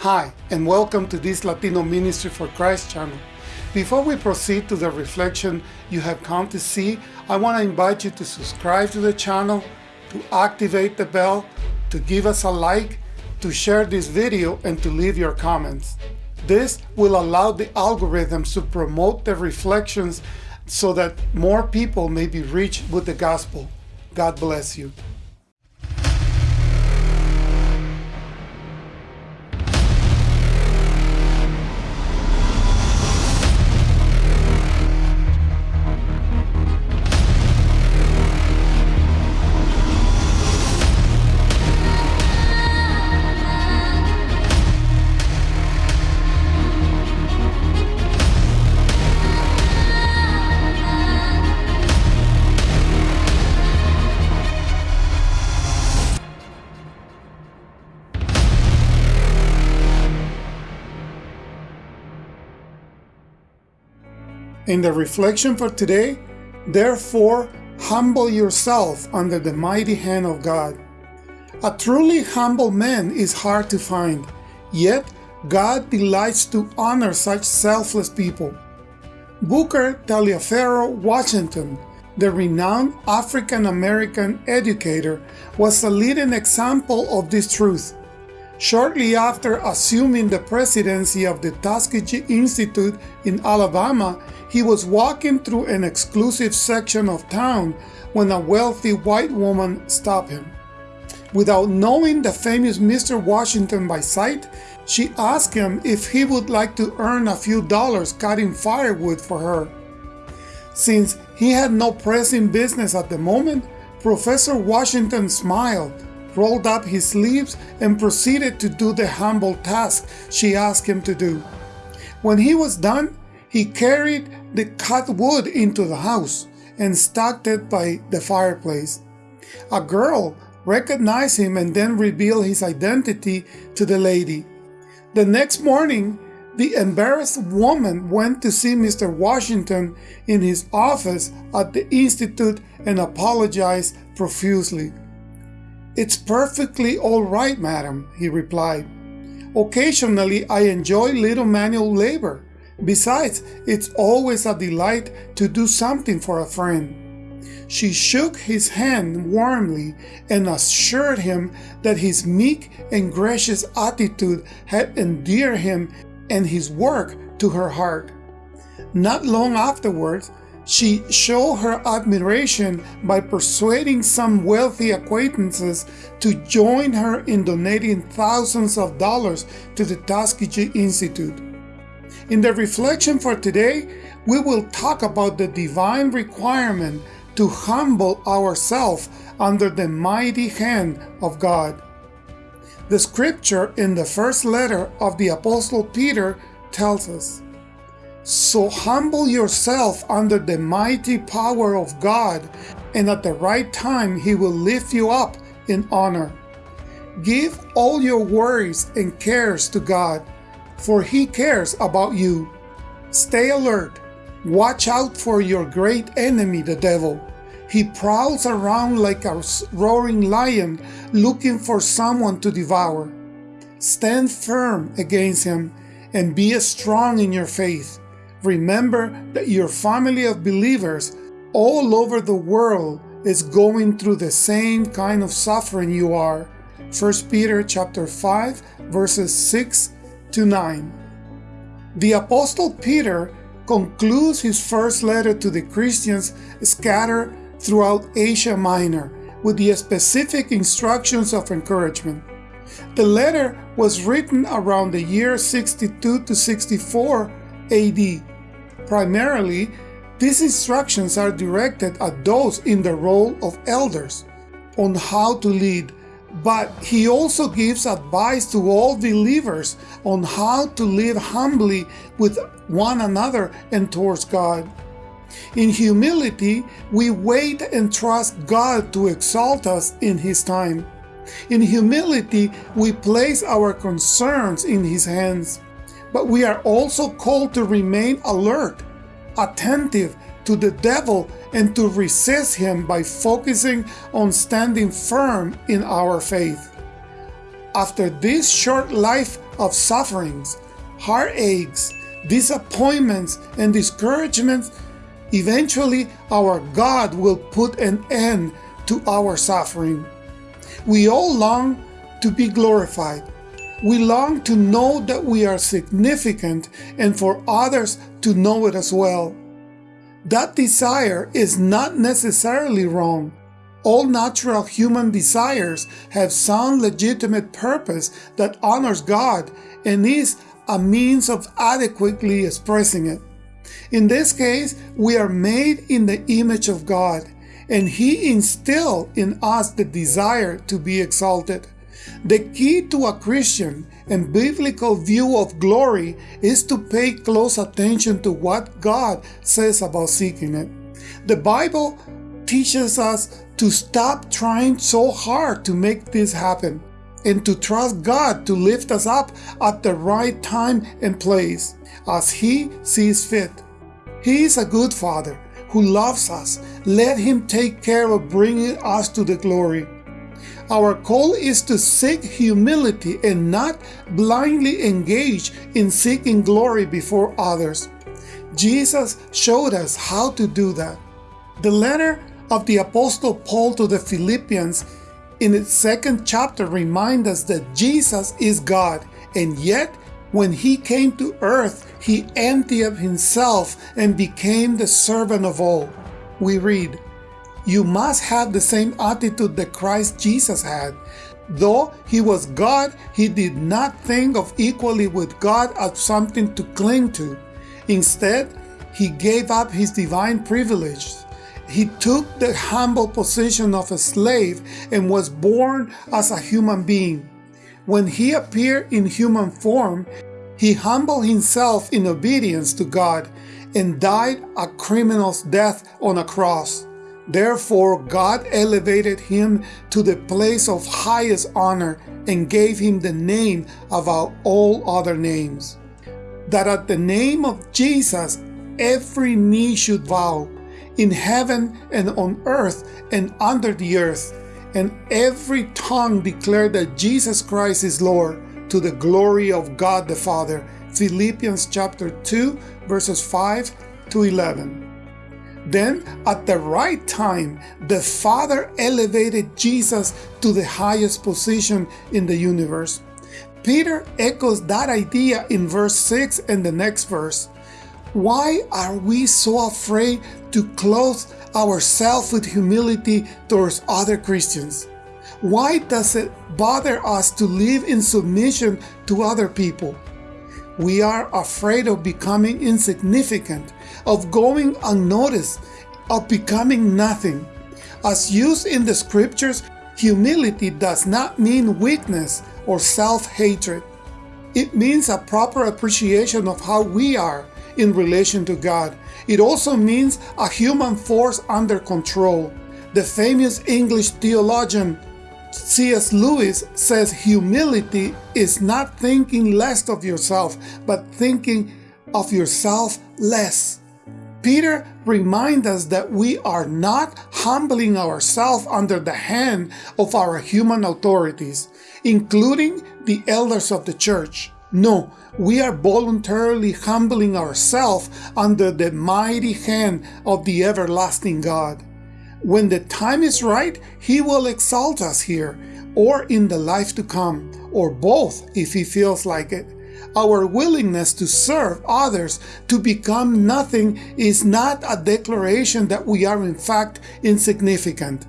Hi, and welcome to this Latino Ministry for Christ channel. Before we proceed to the reflection you have come to see, I want to invite you to subscribe to the channel, to activate the bell, to give us a like, to share this video, and to leave your comments. This will allow the algorithms to promote the reflections so that more people may be reached with the gospel. God bless you. In the reflection for today, therefore, humble yourself under the mighty hand of God. A truly humble man is hard to find, yet God delights to honor such selfless people. Booker Taliaferro Washington, the renowned African-American educator, was a leading example of this truth. Shortly after assuming the presidency of the Tuskegee Institute in Alabama, he was walking through an exclusive section of town when a wealthy white woman stopped him. Without knowing the famous Mr. Washington by sight, she asked him if he would like to earn a few dollars cutting firewood for her. Since he had no pressing business at the moment, Professor Washington smiled rolled up his sleeves, and proceeded to do the humble task she asked him to do. When he was done, he carried the cut wood into the house and stacked it by the fireplace. A girl recognized him and then revealed his identity to the lady. The next morning, the embarrassed woman went to see Mr. Washington in his office at the Institute and apologized profusely. It's perfectly all right, madam, he replied. Occasionally I enjoy little manual labor. Besides, it's always a delight to do something for a friend. She shook his hand warmly and assured him that his meek and gracious attitude had endeared him and his work to her heart. Not long afterwards, she showed her admiration by persuading some wealthy acquaintances to join her in donating thousands of dollars to the Tuskegee Institute. In the reflection for today, we will talk about the divine requirement to humble ourselves under the mighty hand of God. The scripture in the first letter of the Apostle Peter tells us, so humble yourself under the mighty power of God, and at the right time he will lift you up in honor. Give all your worries and cares to God, for he cares about you. Stay alert. Watch out for your great enemy, the devil. He prowls around like a roaring lion looking for someone to devour. Stand firm against him and be strong in your faith. Remember that your family of believers all over the world is going through the same kind of suffering you are. 1 Peter chapter 5 verses 6 to 9. The apostle Peter concludes his first letter to the Christians scattered throughout Asia Minor with the specific instructions of encouragement. The letter was written around the year 62 to 64 AD Primarily, these instructions are directed at those in the role of elders on how to lead, but he also gives advice to all believers on how to live humbly with one another and towards God. In humility, we wait and trust God to exalt us in His time. In humility, we place our concerns in His hands but we are also called to remain alert, attentive to the devil and to resist him by focusing on standing firm in our faith. After this short life of sufferings, heartaches, disappointments, and discouragements, eventually our God will put an end to our suffering. We all long to be glorified. We long to know that we are significant and for others to know it as well. That desire is not necessarily wrong. All natural human desires have some legitimate purpose that honors God and is a means of adequately expressing it. In this case, we are made in the image of God, and He instilled in us the desire to be exalted. The key to a Christian and biblical view of glory is to pay close attention to what God says about seeking it. The Bible teaches us to stop trying so hard to make this happen and to trust God to lift us up at the right time and place as He sees fit. He is a good Father who loves us. Let Him take care of bringing us to the glory. Our call is to seek humility and not blindly engage in seeking glory before others. Jesus showed us how to do that. The letter of the Apostle Paul to the Philippians in its second chapter reminds us that Jesus is God, and yet when he came to earth, he emptied himself and became the servant of all. We read, you must have the same attitude that Christ Jesus had. Though he was God, he did not think of equally with God as something to cling to. Instead, he gave up his divine privileges. He took the humble position of a slave and was born as a human being. When he appeared in human form, he humbled himself in obedience to God and died a criminal's death on a cross. Therefore, God elevated him to the place of highest honor and gave him the name above all other names. That at the name of Jesus, every knee should bow, in heaven and on earth and under the earth, and every tongue declare that Jesus Christ is Lord, to the glory of God the Father. Philippians chapter 2, verses 5 to 11. Then, at the right time, the Father elevated Jesus to the highest position in the universe. Peter echoes that idea in verse 6 and the next verse. Why are we so afraid to clothe ourselves with humility towards other Christians? Why does it bother us to live in submission to other people? We are afraid of becoming insignificant of going unnoticed, of becoming nothing. As used in the scriptures, humility does not mean weakness or self-hatred. It means a proper appreciation of how we are in relation to God. It also means a human force under control. The famous English theologian C.S. Lewis says humility is not thinking less of yourself, but thinking of yourself less. Peter reminds us that we are not humbling ourselves under the hand of our human authorities, including the elders of the church. No, we are voluntarily humbling ourselves under the mighty hand of the everlasting God. When the time is right, He will exalt us here, or in the life to come, or both if He feels like it. Our willingness to serve others to become nothing is not a declaration that we are in fact insignificant.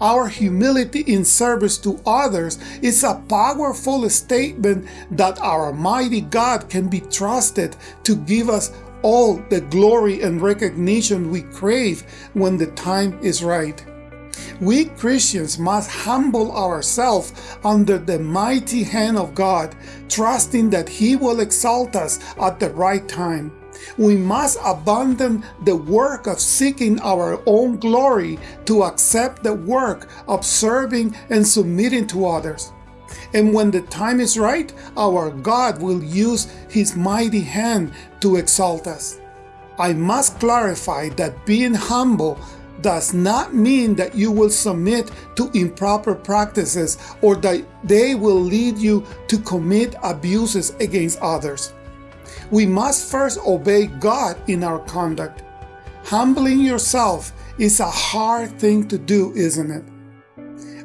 Our humility in service to others is a powerful statement that our mighty God can be trusted to give us all the glory and recognition we crave when the time is right. We Christians must humble ourselves under the mighty hand of God, trusting that He will exalt us at the right time. We must abandon the work of seeking our own glory to accept the work of serving and submitting to others. And when the time is right, our God will use His mighty hand to exalt us. I must clarify that being humble does not mean that you will submit to improper practices or that they will lead you to commit abuses against others. We must first obey God in our conduct. Humbling yourself is a hard thing to do, isn't it?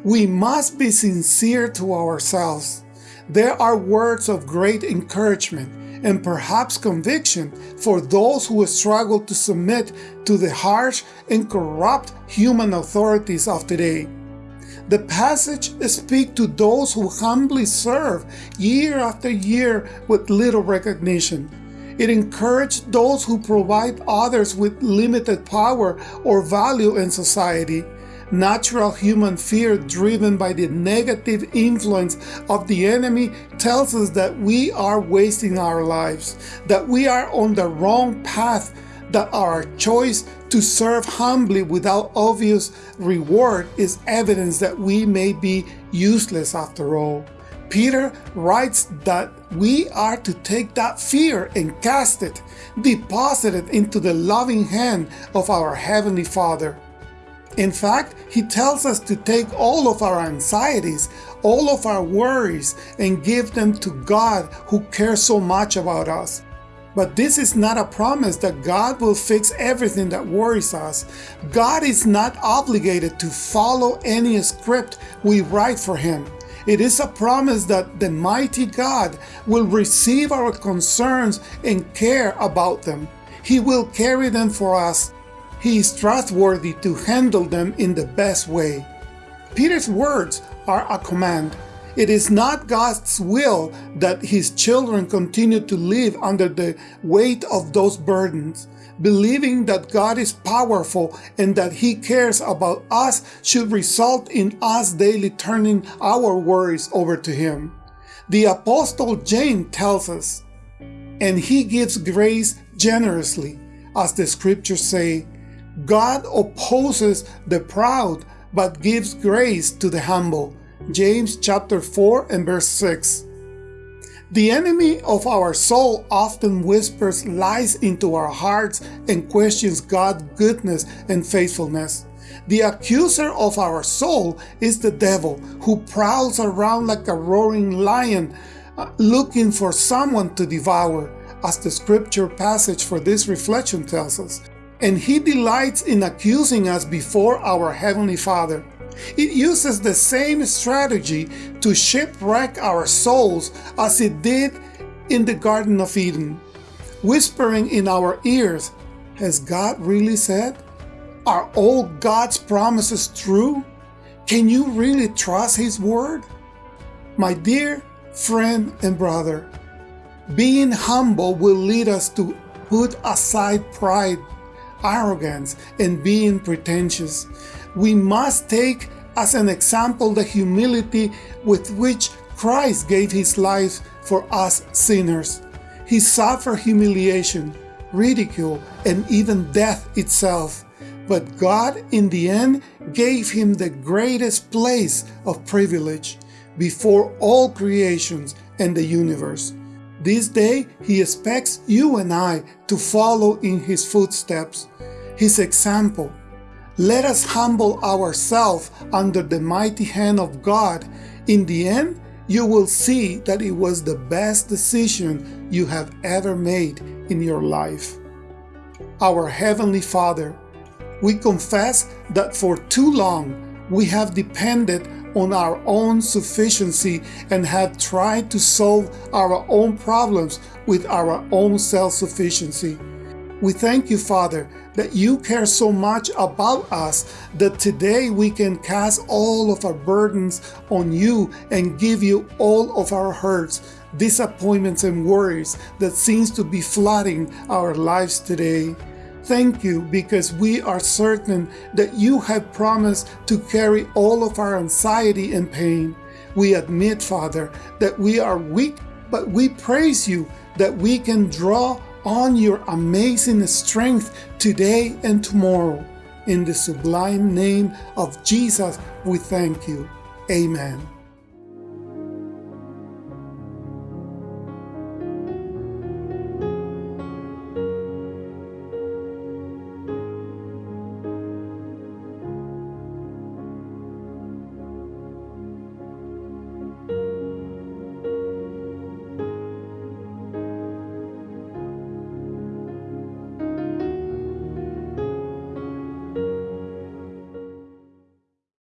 We must be sincere to ourselves. There are words of great encouragement and perhaps conviction for those who struggle to submit to the harsh and corrupt human authorities of today. The passage speaks to those who humbly serve year after year with little recognition. It encouraged those who provide others with limited power or value in society Natural human fear driven by the negative influence of the enemy tells us that we are wasting our lives, that we are on the wrong path, that our choice to serve humbly without obvious reward is evidence that we may be useless after all. Peter writes that we are to take that fear and cast it, deposit it into the loving hand of our Heavenly Father. In fact, he tells us to take all of our anxieties, all of our worries, and give them to God who cares so much about us. But this is not a promise that God will fix everything that worries us. God is not obligated to follow any script we write for Him. It is a promise that the mighty God will receive our concerns and care about them. He will carry them for us he is trustworthy to handle them in the best way. Peter's words are a command. It is not God's will that his children continue to live under the weight of those burdens. Believing that God is powerful and that he cares about us should result in us daily turning our worries over to him. The Apostle James tells us, and he gives grace generously, as the scriptures say, God opposes the proud, but gives grace to the humble. James chapter 4 and verse 6. The enemy of our soul often whispers lies into our hearts and questions God's goodness and faithfulness. The accuser of our soul is the devil, who prowls around like a roaring lion, uh, looking for someone to devour, as the scripture passage for this reflection tells us and he delights in accusing us before our Heavenly Father. It uses the same strategy to shipwreck our souls as it did in the Garden of Eden, whispering in our ears, Has God really said? Are all God's promises true? Can you really trust His word? My dear friend and brother, being humble will lead us to put aside pride arrogance, and being pretentious. We must take as an example the humility with which Christ gave his life for us sinners. He suffered humiliation, ridicule, and even death itself. But God, in the end, gave him the greatest place of privilege before all creations and the universe. This day, he expects you and I to follow in his footsteps, his example. Let us humble ourselves under the mighty hand of God. In the end, you will see that it was the best decision you have ever made in your life. Our Heavenly Father, we confess that for too long we have depended on our own sufficiency and have tried to solve our own problems with our own self-sufficiency. We thank you, Father, that you care so much about us that today we can cast all of our burdens on you and give you all of our hurts, disappointments, and worries that seems to be flooding our lives today. Thank you because we are certain that you have promised to carry all of our anxiety and pain. We admit, Father, that we are weak, but we praise you that we can draw on your amazing strength today and tomorrow. In the sublime name of Jesus, we thank you. Amen.